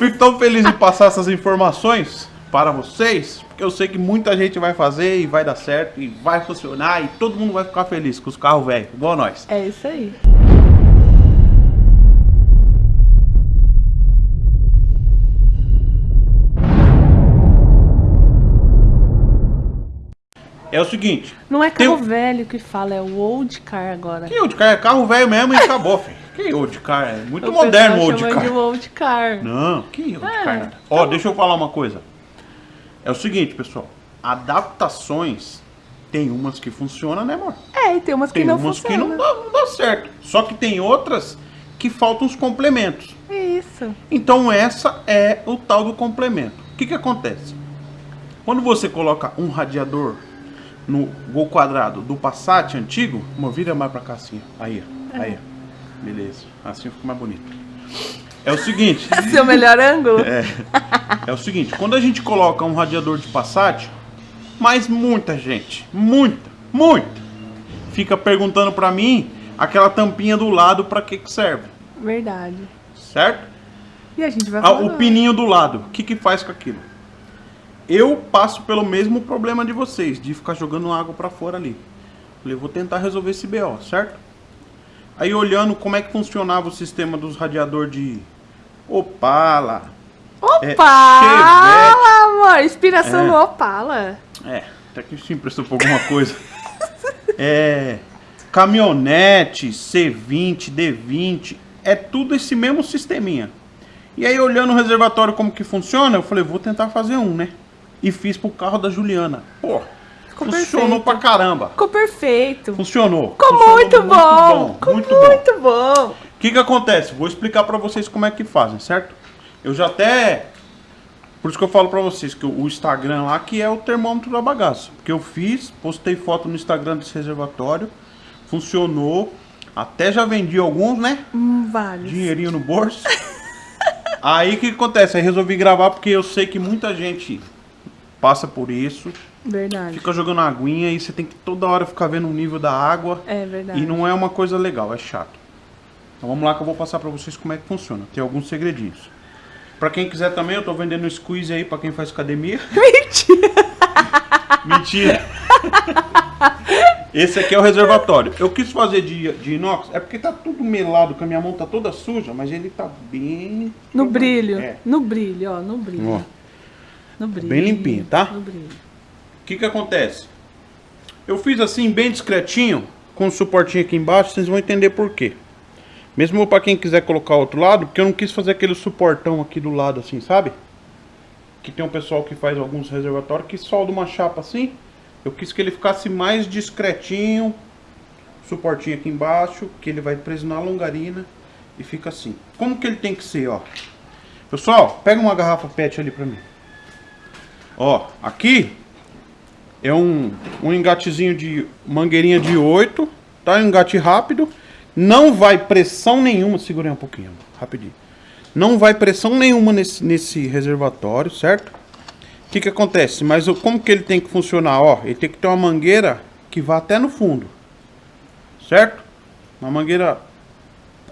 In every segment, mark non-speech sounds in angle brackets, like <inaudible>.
fico tão feliz em passar essas informações para vocês, porque eu sei que muita gente vai fazer e vai dar certo e vai funcionar e todo mundo vai ficar feliz com os carros velhos, igual nós. É isso aí. É o seguinte. Não é tem carro um- velho que fala, é o old car agora. Que old car? É carro velho mesmo e acabou, filho. Que old car? É muito O moderno old car. de old car. Não, que old É, car nada. Ó, deixa eu falar uma coisa. É o seguinte, pessoal. Adaptações tem umas que funcionam, né, amor? É, e tem umas que Tem não umas funcionam. que não dá, não dá certo. Só que tem outras que faltam os complementos. Isso. Então essa é o tal do complemento. O que que acontece? Quando você coloca um radiador no gol quadrado do Passat antigo, uma vira mais pra cá assim, ó. aí, ó. aí, ó. Beleza, assim fica mais bonito. É o seguinte, <laughs> Seu melhor ângulo? é, é o seguinte, quando a gente coloca um radiador de Passat, mas muita gente, muita, muita, fica perguntando pra mim aquela tampinha do lado pra que que serve, Verdade. certo? E a gente vai Ah, falar. o pininho do lado, o que que faz com aquilo? Eu passo pelo mesmo problema de vocês, de ficar jogando água pra fora ali. Falei, vou tentar resolver esse BO, certo? Aí olhando como é que funcionava o sistema dos radiador de Opala. é, Opala, amor! Inspiração É. no Opala. É, até que sim prestou por alguma coisa. <laughs> É, caminhonete, C20, D20, é tudo esse mesmo sisteminha. E aí olhando o reservatório como que funciona, eu falei, vou tentar fazer um, né? E fiz pro carro da Juliana. Pô, Ficou funcionou perfeito. pra caramba. Ficou perfeito. Funcionou. Ficou Funcionou muito bom. Ficou muito bom. muito bom. O que que acontece? Vou explicar pra vocês como é que fazem, certo? Eu já até... Por isso que eu falo pra vocês que o Instagram lá que é o termômetro da bagaça. Porque eu fiz, postei foto no Instagram desse reservatório, funcionou, até já vendi alguns, né? Hum, vários. Dinheirinho no bolso. <laughs> Aí o que que acontece? Aí resolvi gravar porque eu sei que muita gente passa por isso, Verdade. fica jogando aguinha e você tem que toda hora ficar vendo o nível da água. É verdade. E não é uma coisa legal, é chato. Então vamos lá que eu vou passar pra vocês como é que funciona. Tem alguns segredinhos. Pra quem quiser também, eu tô vendendo um squeeze aí pra quem faz academia. <laughs> Mentira. Mentira! Esse aqui é o reservatório. Eu quis fazer de, de inox, é porque tá tudo melado, que a minha mão tá toda suja, mas ele tá bem... No brilho. É. No brilho, ó. No brilho. Ó. No brilho. bem limpinho, tá? No brilho. O que que acontece? Eu fiz assim, bem discretinho, com o suportinho aqui embaixo, vocês vão entender por quê. Mesmo pra quem quiser colocar outro lado, porque eu não quis fazer aquele suportão aqui do lado assim, sabe? Que tem um pessoal que faz alguns reservatórios que solda uma chapa assim. Eu quis que ele ficasse mais discretinho. Suportinho aqui embaixo, que ele vai preso na longarina e fica assim. Como que ele tem que ser, ó? Pessoal, pega uma garrafa PET ali pra mim. Ó, aqui é um, um engatezinho de mangueirinha de 8, tá? Um engate rápido. Não vai pressão nenhuma, segurei um pouquinho, rapidinho. Não vai pressão nenhuma nesse, nesse reservatório, certo? O que que acontece? Mas como que ele tem que funcionar? Ó, ele tem que ter uma mangueira que vá até no fundo, certo? Uma mangueira,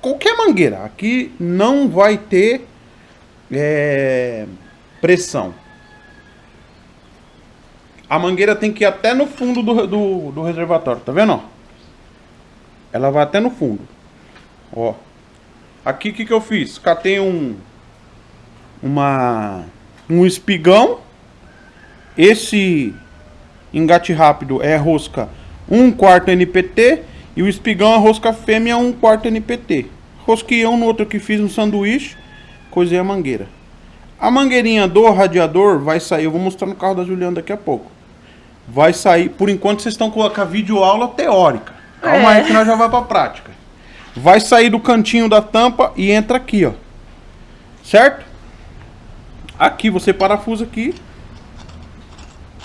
qualquer mangueira. Aqui não vai ter é, pressão. A mangueira tem que ir até no fundo do, do, do reservatório, tá vendo? Ela vai até no fundo. Ó. Aqui o que, que eu fiz? Catei um. Uma. Um espigão. Esse engate rápido é rosca 1 quarto NPT. E o espigão é rosca fêmea 1 quarto NPT. Rosquei um no outro que fiz um sanduíche. Coisei a mangueira. A mangueirinha do radiador vai sair. Eu vou mostrar no carro da Juliana daqui a pouco. Vai sair. Por enquanto vocês estão com a vídeo aula teórica. Calma É. aí que nós já vai pra prática. Vai sair do cantinho da tampa e entra aqui, ó. Certo? Aqui você parafusa aqui.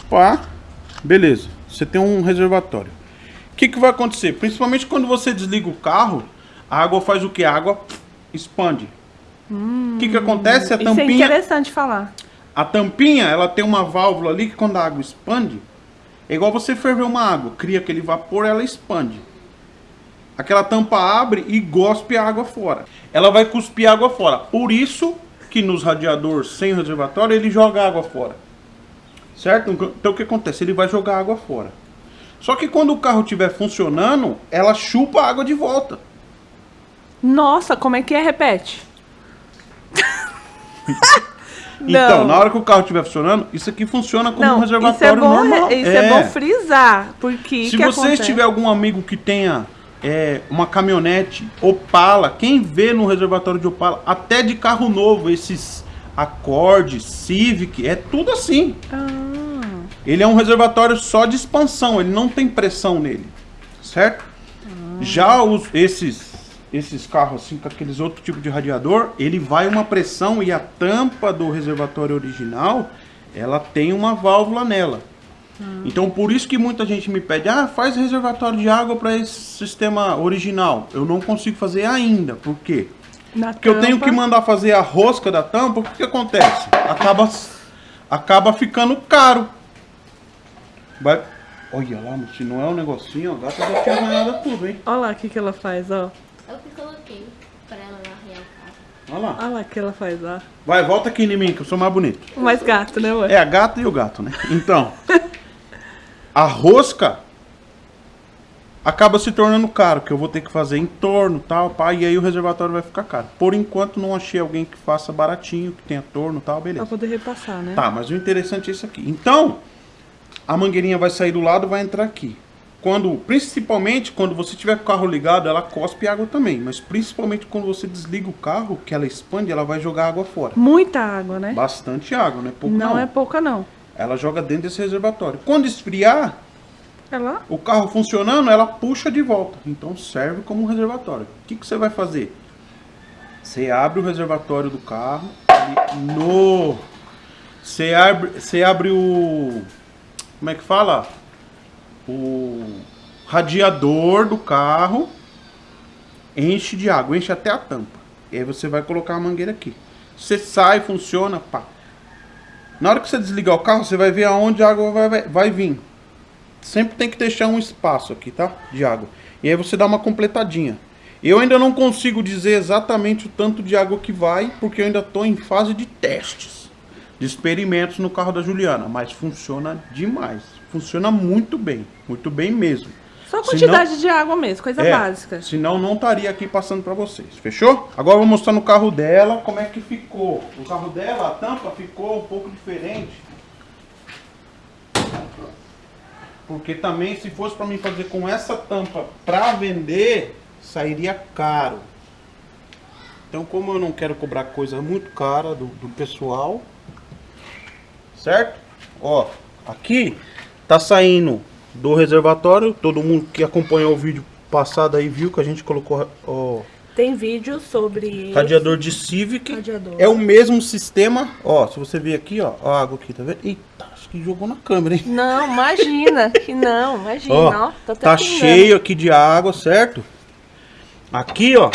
Pá. Beleza. Você tem um reservatório. O que, que vai acontecer? Principalmente quando você desliga o carro, a água faz o que? A água expande. O que, que acontece? A Isso é tampinha. interessante falar. A tampinha, ela tem uma válvula ali que quando a água expande, é igual você ferver uma água, cria aquele vapor, ela expande. Aquela tampa abre e gospe a água fora. Ela vai cuspir a água fora. Por isso que nos radiadores sem reservatório ele joga água fora. Certo? Então o que acontece? Ele vai jogar água fora. Só que quando o carro estiver funcionando, ela chupa a água de volta. Nossa, como é que é? Repete. <laughs> Então, na hora que o carro estiver funcionando, isso aqui funciona como um Não, reservatório isso é bom, normal. isso é. bom frisar, porque Se que vocês acontece? tiver algum amigo que tenha é, uma caminhonete Opala, quem vê no reservatório de Opala, até de carro novo, esses Accord, Civic, é tudo assim. Ah, Ele é um reservatório só de expansão, ele não tem pressão nele, certo? Já os, esses esses carros assim com aqueles outros tipos de radiador, ele vai uma pressão e a tampa do reservatório original, ela tem uma válvula nela. Então por isso que muita gente me pede, ah, faz reservatório de água para esse sistema original. Eu não consigo fazer ainda, por quê? na Porque eu tenho tampa. que mandar fazer a rosca da tampa, o que, que acontece? Acaba, acaba ficando caro. Vai. Olha lá, se não é um negocinho, a gata já tinha ganhado tudo, hein? Olha lá o que, que ela faz, ó. É o que coloquei pra ela largar o carro. Olha lá. Olha lá o que ela faz, ó. Vai, volta aqui em mim, que eu sou mais bonito. O mais gato, né, amor? É a gata e o gato, né? Então, <laughs> a rosca acaba se tornando caro, que eu vou ter que fazer em torno tal, pá, e aí o reservatório vai ficar caro. Por enquanto não achei alguém que faça baratinho, que tenha torno tal, Pra beleza. poder repassar, né? Tá, mas o interessante é isso aqui. Então, a mangueirinha vai sair do lado, vai entrar aqui. Quando, principalmente quando você tiver com o carro ligado, ela cospe água também, mas principalmente quando você desliga o carro, que ela expande, ela vai jogar água fora. Muita água, né? Bastante água, não é pouco não, não. é pouca, não. Ela joga dentro desse reservatório. Quando esfriar, Ela? o carro funcionando, ela puxa de volta. Então serve como um reservatório. O que, que você vai fazer? Você abre o reservatório do carro. no. Você abre, você abre o. Como é que fala? O radiador do carro. Enche de água, enche até a tampa. E aí você vai colocar a mangueira aqui. Você sai, funciona, pá. Na hora que você desligar o carro, você vai ver aonde a água vai, vai, vai vir. Sempre tem que deixar um espaço aqui, tá? De água. E aí você dá uma completadinha. Eu ainda não consigo dizer exatamente o tanto de água que vai, porque eu ainda estou em fase de testes, de experimentos no carro da Juliana. Mas funciona demais. Funciona muito bem. Muito bem mesmo. Só a Senão- quantidade de água mesmo, coisa é, básica. Senão não estaria aqui passando pra vocês. Fechou? Agora eu vou mostrar no carro dela como é que ficou. O carro dela, a tampa ficou um pouco diferente. Porque também se fosse pra mim fazer com essa tampa pra vender, sairia caro. Então como eu não quero cobrar coisa muito cara do, do pessoal, certo? Ó, aqui tá saindo do reservatório. Todo mundo que acompanhou o vídeo passado aí viu que a gente colocou ó, Tem vídeo sobre radiador de Civic. Radiador. É o mesmo sistema. Ó, se você ver aqui, ó, a água aqui, tá vendo? Eita, acho que jogou na câmera, hein? Não, imagina que não, imagina, Ó, ó. Tá pingando. cheio aqui de água, certo? Aqui, ó,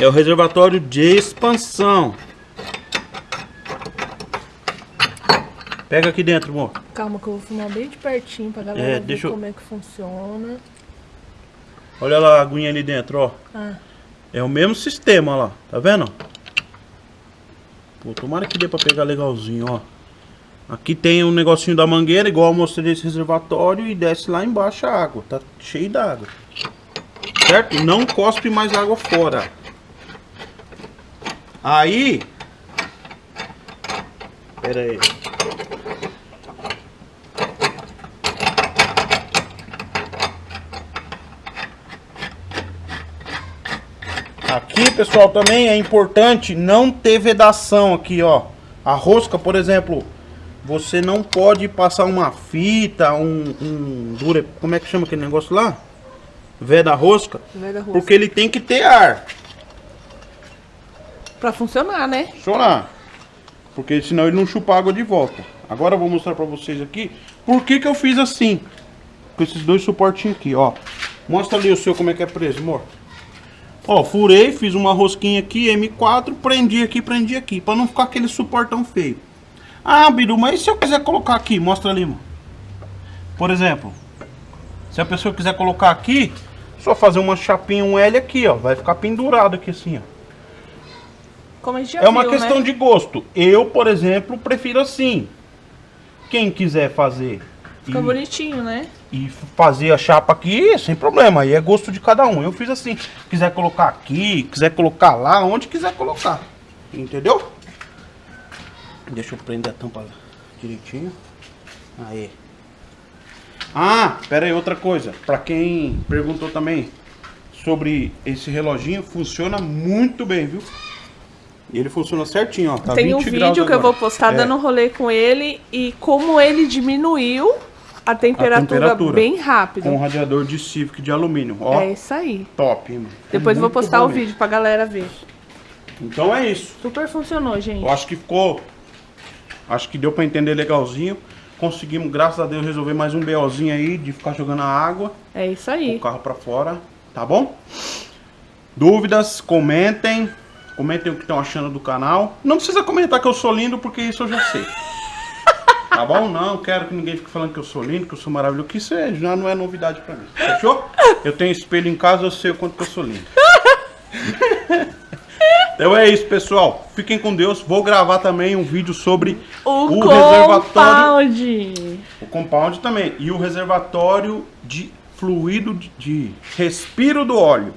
é o reservatório de expansão. Pega aqui dentro, amor. Calma que eu vou filmar bem de pertinho pra galera É, ver eu- como é que funciona. Olha lá a aguinha ali dentro, ó. Ah, É o mesmo sistema lá, tá vendo? Pô, tomara que dê pra pegar legalzinho, ó. Aqui tem um negocinho da mangueira, igual eu mostrei desse reservatório, e desce lá embaixo a água. Tá cheio d'água. Certo? Não cospe mais água fora. Aí... Pera aí. Aqui, pessoal, também é importante não ter vedação aqui, ó. A rosca, por exemplo, você não pode passar uma fita, um, um dure, como é que chama aquele negócio lá? Veda rosca, Veda rosca. porque ele tem que ter ar, pra funcionar, né? funcionar. Porque senão ele não chupa água de volta. Agora eu vou mostrar pra vocês aqui por que que eu fiz assim. Com esses dois suportinhos aqui, ó. Mostra ali o seu como é que é preso, amor. Ó, furei, fiz uma rosquinha aqui, M4, prendi aqui, prendi aqui, pra não ficar aquele suportão feio. Ah, Biru, mas e se eu quiser colocar aqui? Mostra ali, mano. Por exemplo, se a pessoa quiser colocar aqui, só fazer uma chapinha, um L aqui, ó. Vai ficar pendurado aqui assim, ó. Como a gente já É uma viu, questão né? de gosto. Eu, por exemplo, prefiro assim. Quem quiser fazer Fica e, bonitinho, né? e fazer a chapa aqui, sem problema. Aí é gosto de cada um. Eu fiz assim. Quiser colocar aqui, quiser colocar lá, onde quiser colocar. Entendeu? Deixa eu prender a tampa direitinho. Aí. Ah, pera aí, outra coisa. Pra quem perguntou também sobre esse reloginho, funciona muito bem, viu? E ele funciona certinho, ó. Tá Tem um 20 graus vídeo que eu agora. vou postar É. dando rolê com ele e como ele diminuiu a temperatura, temperatura. bem rápido. Com um radiador de Civic de alumínio. Ó, É isso aí. top, mano. Depois eu vou postar o mesmo. vídeo pra galera ver. Então é isso. Super funcionou, gente. Eu acho que ficou. Acho que deu pra entender legalzinho. Conseguimos, graças a Deus, resolver mais um BOzinho aí de ficar jogando a água, É isso o aí. carro pra fora, tá bom? Dúvidas, comentem. Comentem o que estão achando do canal. Não precisa comentar que eu sou lindo, porque isso eu já sei. Tá bom? Não quero que ninguém fique falando que eu sou lindo, que eu sou maravilhoso, que isso é- já não é novidade pra mim. Fechou? Eu tenho espelho em casa, eu sei o quanto que eu sou lindo. Então é isso, pessoal. Fiquem com Deus. Vou gravar também um vídeo sobre O, o reservatório. compound. O compound também. E o reservatório de fluido de, de respiro do óleo.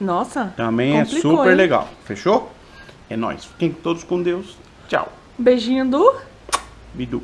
Nossa. Também é super hein? legal. Fechou? É nóis. Fiquem todos com Deus. Tchau. Beijinho do. Bidu.